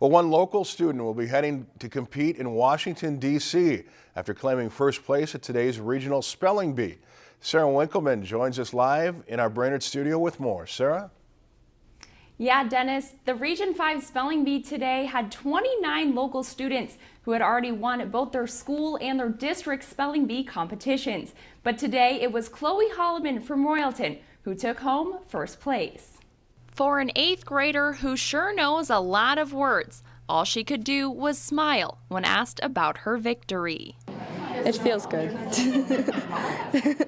Well, one local student will be heading to compete in Washington, D.C. after claiming first place at today's regional spelling bee. Sarah Winkleman joins us live in our Brainerd studio with more. Sarah? Yeah, Dennis, the Region 5 Spelling Bee today had 29 local students who had already won both their school and their district spelling bee competitions. But today it was Chloe Holloman from Royalton who took home first place. For an eighth grader who sure knows a lot of words, all she could do was smile when asked about her victory. It feels good.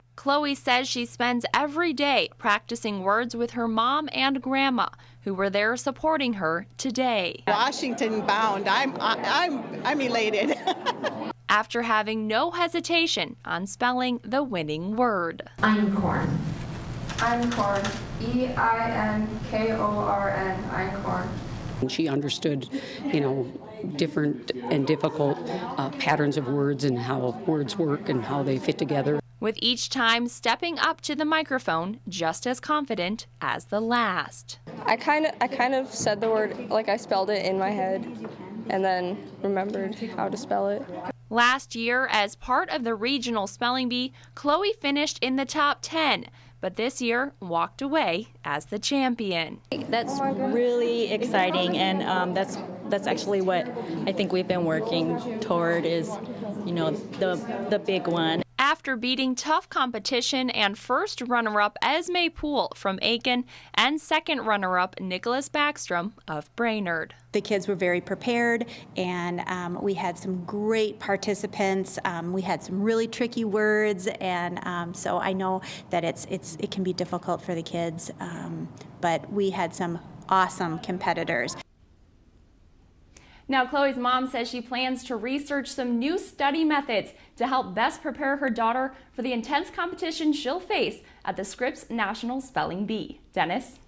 Chloe says she spends every day practicing words with her mom and grandma, who were there supporting her today. Washington bound. I'm I'm I'm elated. After having no hesitation on spelling the winning word. Einkorn. Einkorn. E I N K O R N. Einkorn. She understood, you know, different and difficult uh, patterns of words and how words work and how they fit together. With each time stepping up to the microphone just as confident as the last. I kind of I kind of said the word like I spelled it in my head and then remembered how to spell it. Last year, as part of the regional spelling bee, Chloe finished in the top 10, but this year walked away as the champion. That's really exciting, and um, that's that's actually what I think we've been working toward is, you know, the the big one. After beating tough competition and first runner-up Esme Poole from Aitkin and second runner-up Nicholas Backstrom of Brainerd. The kids were very prepared and um, we had some great participants. Um, we had some really tricky words and um, so I know that it's, it's, it can be difficult for the kids, um, but we had some awesome competitors. Now, Chloe's mom says she plans to research some new study methods to help best prepare her daughter for the intense competition she'll face at the Scripps National Spelling Bee. Dennis?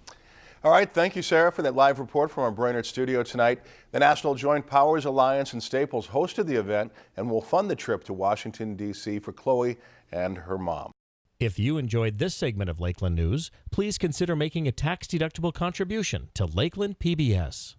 All right, thank you, Sarah, for that live report from our Brainerd studio tonight. The National Joint Powers Alliance and Staples hosted the event and will fund the trip to Washington, D.C. for Chloe and her mom. If you enjoyed this segment of Lakeland News, please consider making a tax-deductible contribution to Lakeland PBS.